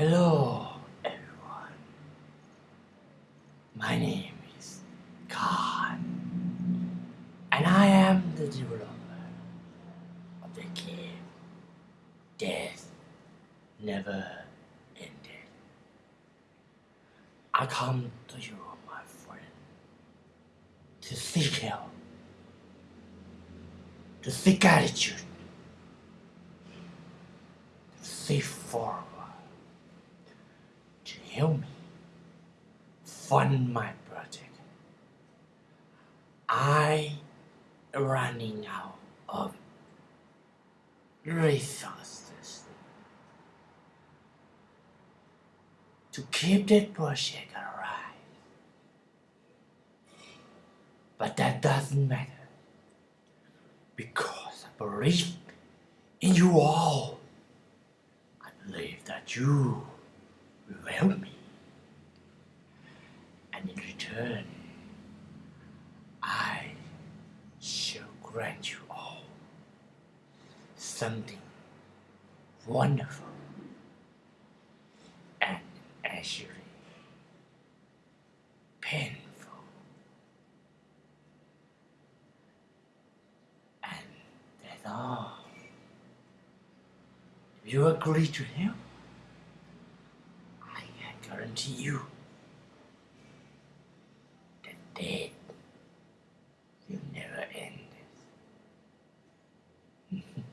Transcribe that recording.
Hello, everyone. My name is Khan, and I am the developer of the game Death Never Ended. I come to you, my friend, to seek help, to seek attitude, to seek forward help me fund my project. I running out of resources to keep that project alive. But that doesn't matter because I believe in you all. I believe that you will help me. And in return, I shall grant you all something wonderful and actually painful. And that's all. You agree to him, I can guarantee you dead. You never end this.